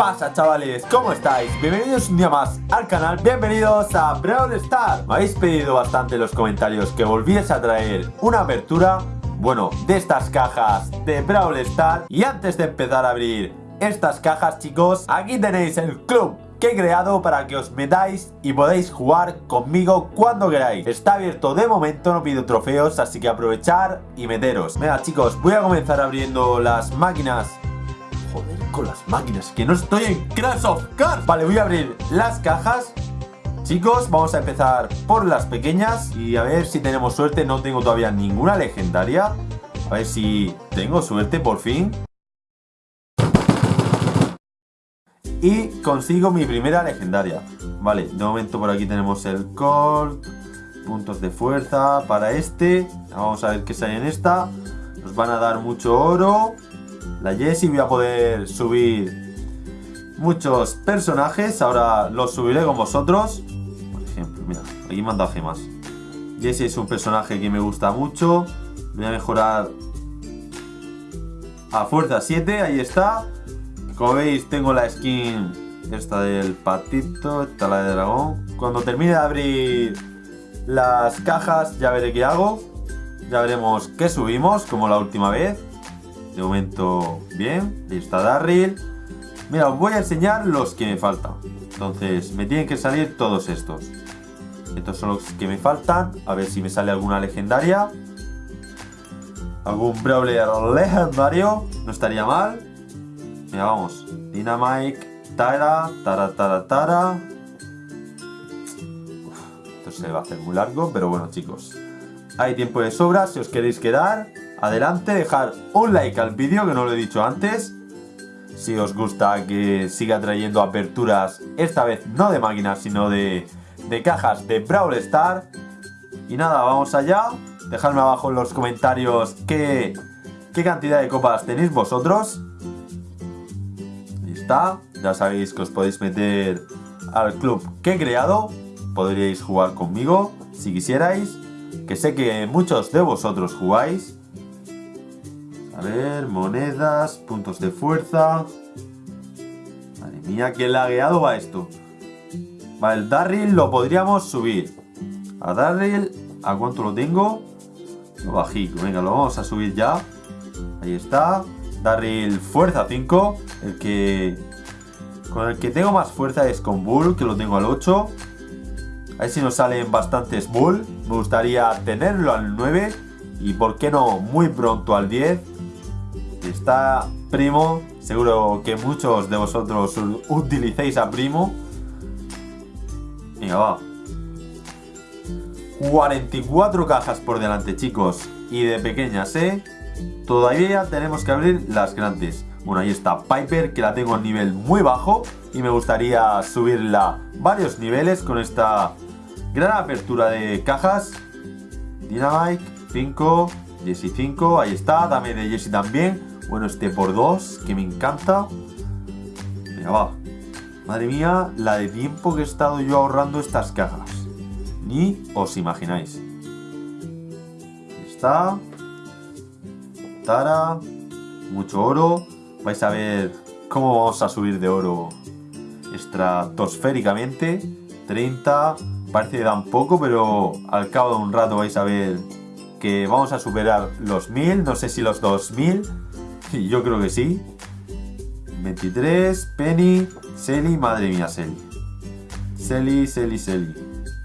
pasa chavales? ¿Cómo estáis? Bienvenidos un día más al canal, bienvenidos a Brawl Star Me habéis pedido bastante en los comentarios que volviese a traer una apertura Bueno, de estas cajas de Brawl Star Y antes de empezar a abrir estas cajas chicos Aquí tenéis el club que he creado para que os metáis y podáis jugar conmigo cuando queráis. Está abierto de momento, no pido trofeos, así que aprovechar y meteros. Venga chicos, voy a comenzar abriendo las máquinas Joder, con las máquinas, que no estoy en Crash of Cars Vale, voy a abrir las cajas. Chicos, vamos a empezar por las pequeñas Y a ver si tenemos suerte. No tengo todavía ninguna legendaria. A ver si tengo suerte por fin. Y consigo mi primera legendaria. Vale, de momento por aquí tenemos el Colt. Puntos de fuerza para este. Vamos a ver qué sale en esta. Nos van a dar mucho oro la Jessie voy a poder subir muchos personajes. Ahora los subiré con vosotros. Por ejemplo, mira, aquí me han gemas. Jessie es un personaje que me gusta mucho. Voy a mejorar a fuerza 7, ahí está. Como veis, tengo la skin esta del patito, esta la de dragón. Cuando termine de abrir las cajas, ya veré qué hago. Ya veremos qué subimos, como la última vez. Momento, bien. Ahí está Darryl. Mira, os voy a enseñar los que me faltan. Entonces, me tienen que salir todos estos. Estos son los que me faltan. A ver si me sale alguna legendaria. Algún Brawler legendario. No estaría mal. Mira, vamos. Dynamite, Tara, Tara, Tara, Tara. esto se va a hacer muy largo, pero bueno, chicos. Hay tiempo de sobra si os queréis quedar adelante, dejar un like al vídeo, que no lo he dicho antes. Si os gusta que siga trayendo aperturas, esta vez no de máquinas, sino de, de cajas de Brawl Star. Y nada, vamos allá. Dejadme abajo en los comentarios qué, qué cantidad de copas tenéis vosotros. Ahí está. Ya sabéis que os podéis meter al club que he creado. Podríais jugar conmigo si quisierais. Que sé que muchos de vosotros jugáis. A ver, monedas, puntos de fuerza. Madre mía, qué lagueado va esto. Vale, el Darryl lo podríamos subir. A Darryl, ¿a cuánto lo tengo? Lo bajico, venga, lo vamos a subir ya. Ahí está. Darryl fuerza 5. El que... Con el que tengo más fuerza es con Bull, que lo tengo al 8. A ver si nos salen bastantes Bull. Me gustaría tenerlo al 9. Y por qué no, muy pronto al 10 está Primo. Seguro que muchos de vosotros utilicéis a Primo. Venga, va. 44 cajas por delante, chicos. Y de pequeñas, ¿eh? Todavía tenemos que abrir las grandes. Bueno, ahí está Piper, que la tengo a nivel muy bajo. Y me gustaría subirla varios niveles con esta gran apertura de cajas. Dynamite, 5, Jessie 5, ahí está. Dame de Jessie también. Bueno, este por dos, que me encanta. Venga, va. Madre mía, la de tiempo que he estado yo ahorrando estas cajas. Ni os imagináis. Está. Tara. Mucho oro. Vais a ver cómo vamos a subir de oro estratosféricamente. 30. Parece que dan poco, pero al cabo de un rato vais a ver que vamos a superar los 1000. No sé si los 2000 yo creo que sí. 23, Penny, Selly, madre mía, Selly. Selly, Selly, Selly.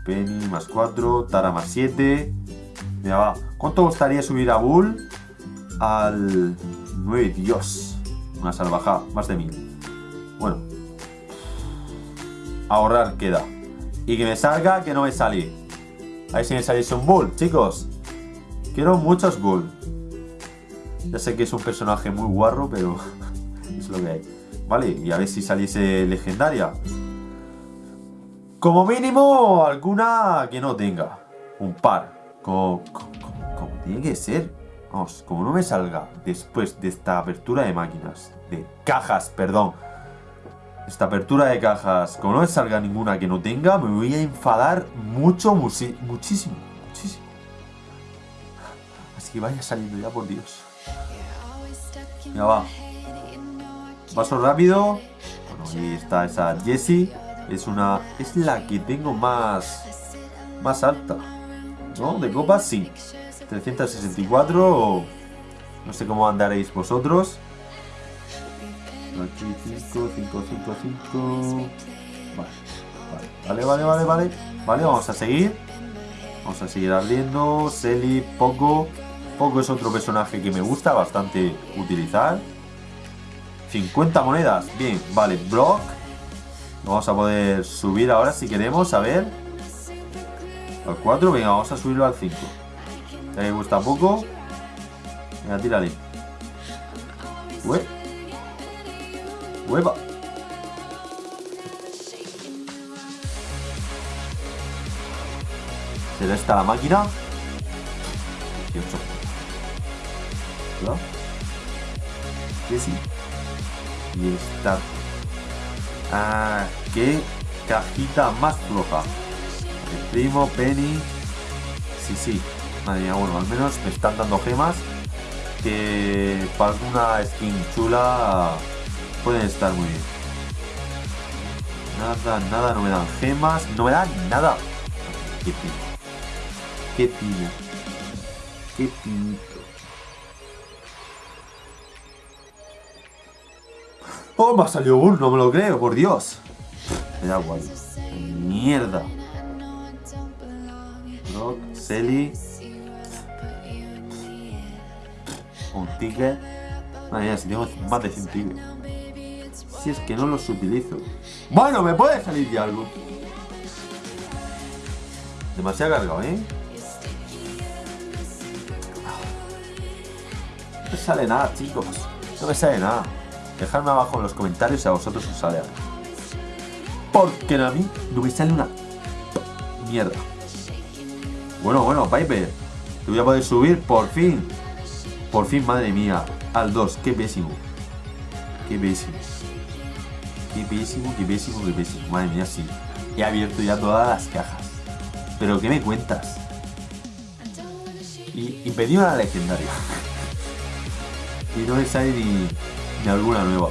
Penny más 4, Tara más 7. Mira, va. ¿Cuánto gustaría subir a Bull? Al 9, Dios. Una salvajada, más de 1000. Bueno. Ahorrar queda. Y que me salga, que no me sale. A ver si me salís un Bull, chicos. Quiero muchos Bull. Ya sé que es un personaje muy guarro, pero es lo que hay. Vale, y a ver si saliese legendaria. Como mínimo, alguna que no tenga. Un par. Como, como, tiene que ser. Vamos, como no me salga después de esta apertura de máquinas. De cajas, perdón. Esta apertura de cajas, como no me salga ninguna que no tenga, me voy a enfadar mucho, muchísimo. Muchísimo. Así que vaya saliendo ya, por Dios. Venga, va. Paso rápido. Bueno, ahí está esa Jessie. Es una. Es la que tengo más. Más alta. ¿No? De copas, sí. 364. No sé cómo andaréis vosotros. Aquí 5, 5, 5, 5. Vale, vale, vale, vale. Vale, vamos a seguir. Vamos a seguir ardiendo. Selly, Poco. Poco es otro personaje que me gusta bastante utilizar. 50 monedas. Bien, vale. Brock. Vamos a poder subir ahora si queremos. A ver. Al 4. Venga, vamos a subirlo al 5. me gusta poco. Venga, tírale. Hue. Hueva. ¿Será esta la máquina? 18. Que sí. Y esta. Ah, qué cajita más floja. El primo, Penny. Sí, sí. Madre bueno, al menos me están dando gemas que para alguna skin chula pueden estar muy bien. Nada, nada, no me dan gemas, no me dan nada. Qué pino. Qué pino. Qué pinito. Oh, me ha salido uno, no me lo creo, por Dios. Me da igual. Mierda. Rock, Selly. Un ticket. Madre mía, si tengo más de 100 tickets. Si es que no los utilizo. Bueno, me puede salir ya algo. Demasiado cargado, ¿eh? No me sale nada, chicos. No me sale nada. Dejadme abajo en los comentarios si a vosotros os sale algo. Porque a mí no me sale una mierda. Bueno, bueno, Piper. Te voy a poder subir por fin. Por fin, madre mía. Al 2. Qué pésimo. Qué pésimo. Qué pésimo, qué pésimo, qué pésimo. Madre mía, sí. He abierto ya todas las cajas. Pero ¿qué me cuentas? Y, y pedí una legendaria. y no me sale ni, ni alguna nueva.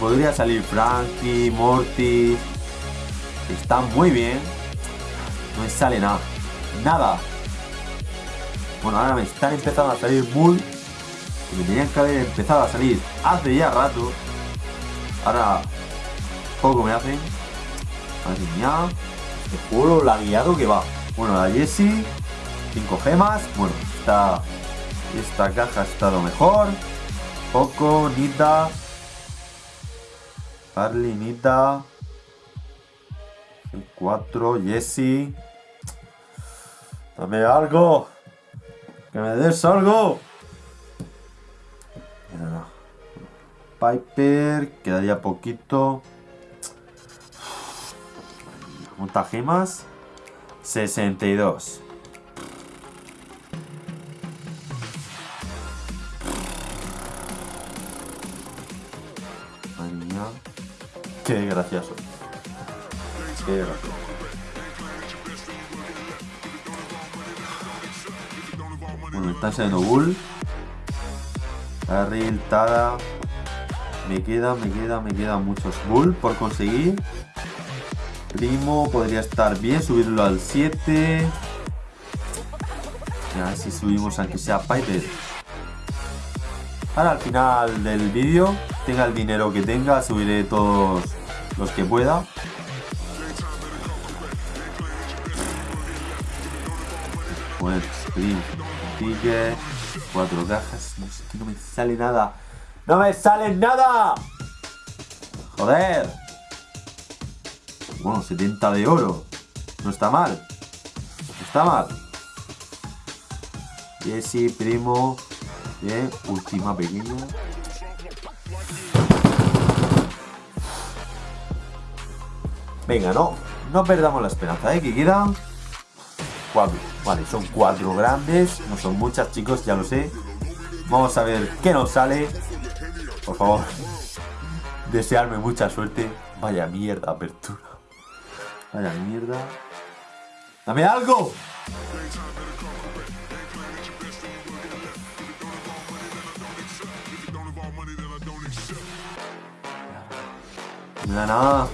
Podría salir Frankie, Morty. Están muy bien. No me sale nada. Nada. Bueno, ahora me están empezando a salir Bull. Que me tenían que haber empezado a salir hace ya rato. Ahora poco me hacen. Madre mía. Este juego la guiado que va. Bueno, la Jessie. 5 gemas. Bueno, esta, esta caja ha estado mejor. Poco, Nita. Harley, Nita. El 4, Jessie. Dame algo. Que me des algo. Piper. Quedaría poquito. ¿Cuántas gemas? 62. Qué gracioso. Qué gracioso. Bueno, está saliendo Bull. Harry, Tada. Me queda, me queda, me quedan muchos Bull por conseguir. Primo podría estar bien, subirlo al 7. Y a ver si subimos aunque sea Piper. Ahora al final del vídeo, tenga el dinero que tenga, subiré todos los que pueda. Pues, sprint, ticket, cuatro cajas. No sé que no me sale nada. ¡No me sale nada! ¡Joder! Bueno, 70 de oro. No está mal. No está mal. Jesse, primo. Bien, última pequeña. Venga, no. No perdamos la esperanza, ¿eh? Que quedan cuatro. Vale, son cuatro grandes. No son muchas, chicos, ya lo sé. Vamos a ver qué nos sale. Por favor, desearme mucha suerte. Vaya mierda, apertura. Vaya mierda. ¡Dame algo! No da nada.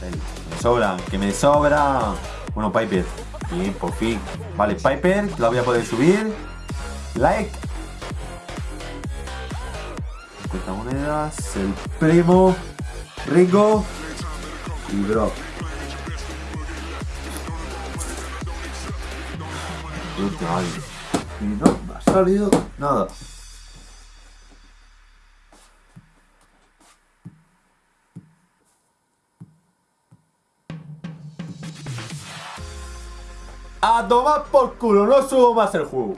Me sobra, que me sobra. Bueno, Piper. Bien, por fin. Vale, Piper, la voy a poder subir. Like. 50 monedas. El primo. Rico. Y Brock. Y no ha salido nada. A tomar por culo, no subo más el juego.